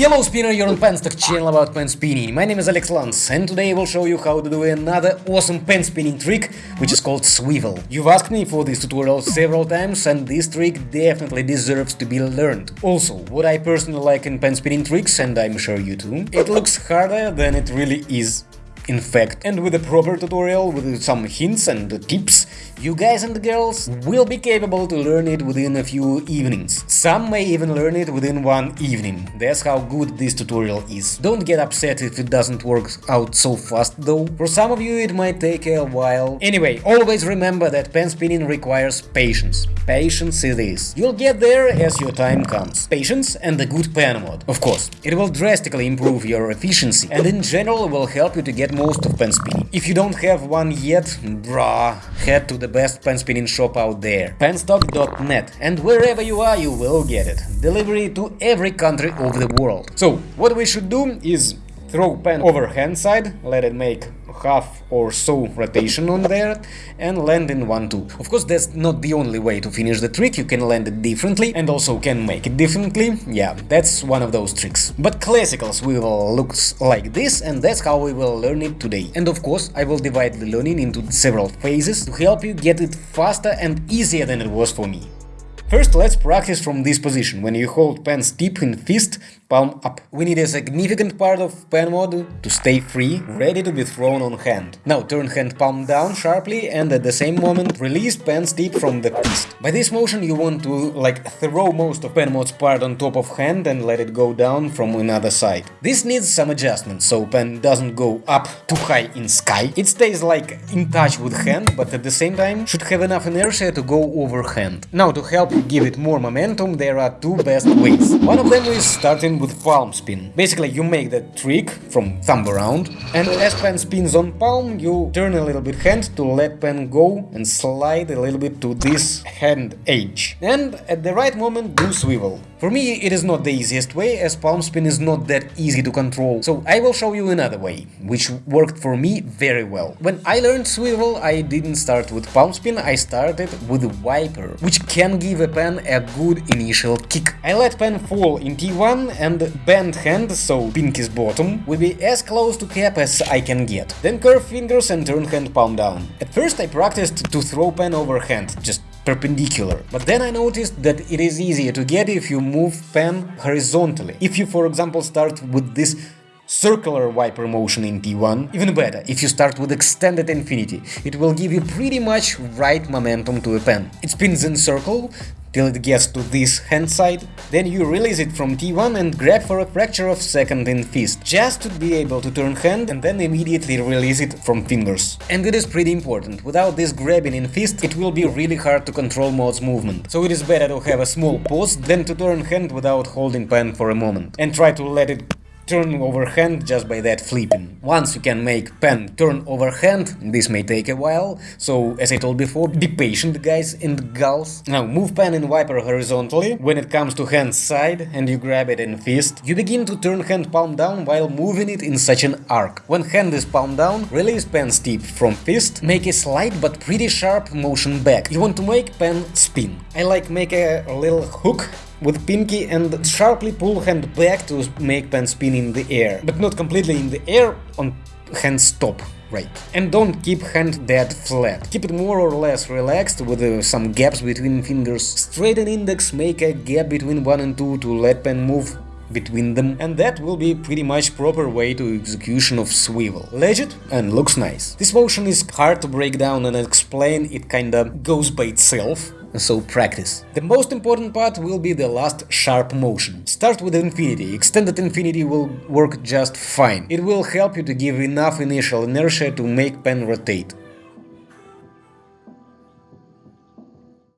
Hello spinner, you're on Penstock channel about pen spinning. My name is Alex Lance and today I will show you how to do another awesome pen spinning trick which is called swivel. You've asked me for this tutorial several times and this trick definitely deserves to be learned. Also, what I personally like in pen spinning tricks and I'm sure you too, it looks harder than it really is in fact. And with a proper tutorial, with some hints and tips, you guys and girls will be capable to learn it within a few evenings. Some may even learn it within one evening. That's how good this tutorial is. Don't get upset if it doesn't work out so fast though. For some of you it might take a while. Anyway, always remember that pen spinning requires patience. Patience it is. You'll get there as your time comes. Patience and a good pen mod. Of course, it will drastically improve your efficiency and in general will help you to get most of pen spinning. If you don't have one yet, brah, head to the best pen spinning shop out there, penstock.net, and wherever you are you will get it. Delivery to every country of the world. So, what we should do is throw pen over hand side, let it make half or so rotation on there and land in 1-2. Of course that's not the only way to finish the trick, you can land it differently and also can make it differently, yeah, that's one of those tricks. But classicals will looks like this and that's how we will learn it today. And of course I will divide the learning into several phases to help you get it faster and easier than it was for me. First, let's practice from this position, when you hold pen steep in fist palm up. We need a significant part of pen mod to stay free, ready to be thrown on hand. Now turn hand palm down sharply and at the same moment release pen steep from the fist. By this motion you want to like throw most of pen mod's part on top of hand and let it go down from another side. This needs some adjustment, so pen doesn't go up too high in sky. It stays like in touch with hand, but at the same time should have enough inertia to go over hand. Now to help give it more momentum there are two best ways. One of them is starting with palm spin. Basically, you make the trick from thumb around, and as pen spins on palm, you turn a little bit hand to let pen go and slide a little bit to this hand edge. And at the right moment, do swivel. For me, it is not the easiest way, as palm spin is not that easy to control, so I will show you another way, which worked for me very well. When I learned swivel, I didn't start with palm spin, I started with wiper, which can give a pen a good initial kick. I let pen fall in T1 and bend hand, so pinky's bottom, will be as close to cap as I can get. Then curve fingers and turn hand palm down. At first I practiced to throw pen over hand, just perpendicular. But then I noticed that it is easier to get if you move pen horizontally. If you, for example, start with this circular wiper motion in T1, even better, if you start with extended infinity, it will give you pretty much right momentum to a pen. It spins in circle, till it gets to this hand side, then you release it from T1 and grab for a fraction of second in fist, just to be able to turn hand and then immediately release it from fingers. And it is pretty important, without this grabbing in fist it will be really hard to control mod's movement, so it is better to have a small pause than to turn hand without holding pen for a moment, and try to let it turn overhand just by that flipping. Once you can make pen turn overhand, this may take a while, so as I told before, be patient guys and gals. Now move pen and wiper horizontally, when it comes to hand side and you grab it in fist, you begin to turn hand palm down while moving it in such an arc. When hand is palm down, release pen tip from fist, make a slight but pretty sharp motion back. You want to make pen spin. I like make a little hook with pinky and sharply pull hand back to make pen spin in the air, but not completely in the air on hand stop. Right. And don't keep hand dead flat. Keep it more or less relaxed with uh, some gaps between fingers. Straighten index, make a gap between 1 and 2 to let pen move between them and that will be pretty much proper way to execution of swivel. Legit and looks nice. This motion is hard to break down and explain, it kinda goes by itself, so practice. The most important part will be the last sharp motion. Start with infinity, extended infinity will work just fine. It will help you to give enough initial inertia to make pen rotate.